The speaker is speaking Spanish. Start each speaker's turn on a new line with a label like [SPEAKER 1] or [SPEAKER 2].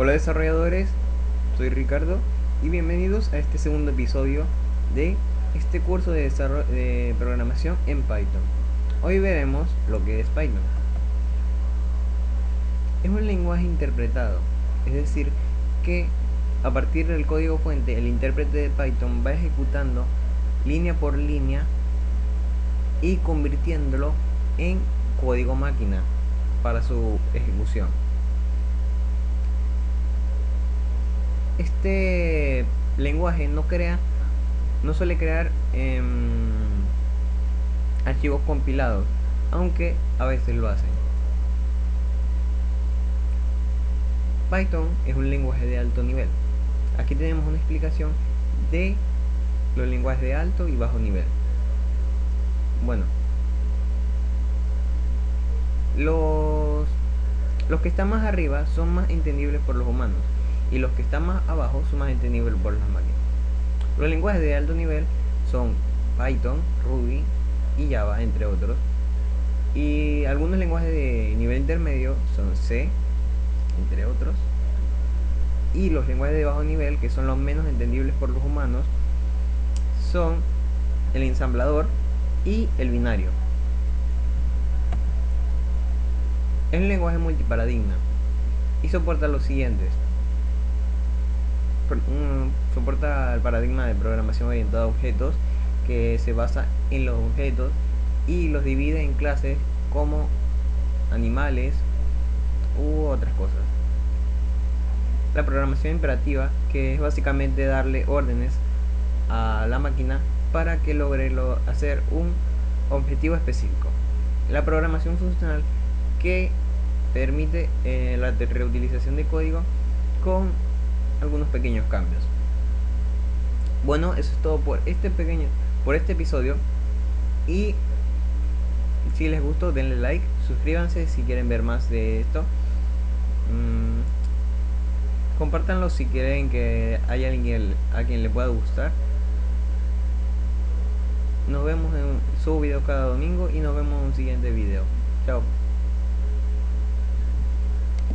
[SPEAKER 1] Hola desarrolladores, soy Ricardo y bienvenidos a este segundo episodio de este curso de, de programación en Python. Hoy veremos lo que es Python. Es un lenguaje interpretado, es decir, que a partir del código fuente el intérprete de Python va ejecutando línea por línea y convirtiéndolo en código máquina para su ejecución. Este lenguaje no crea, no suele crear em, archivos compilados, aunque a veces lo hacen. Python es un lenguaje de alto nivel. Aquí tenemos una explicación de los lenguajes de alto y bajo nivel. Bueno, los, los que están más arriba son más entendibles por los humanos y los que están más abajo son más entendibles por las máquinas. Los lenguajes de alto nivel son Python, Ruby y Java, entre otros. Y algunos lenguajes de nivel intermedio son C, entre otros. Y los lenguajes de bajo nivel, que son los menos entendibles por los humanos, son el ensamblador y el binario. Es un lenguaje multiparadigma y soporta los siguientes. Soporta el paradigma de programación orientada a objetos que se basa en los objetos y los divide en clases como animales u otras cosas. La programación imperativa, que es básicamente darle órdenes a la máquina para que logre hacer un objetivo específico. La programación funcional, que permite eh, la reutilización de código con algunos pequeños cambios. Bueno, eso es todo por este pequeño por este episodio y si les gustó denle like, suscríbanse si quieren ver más de esto. Mm, compartanlo si quieren que haya alguien a quien le pueda gustar. Nos vemos en su video cada domingo y nos vemos en un siguiente video. Chao.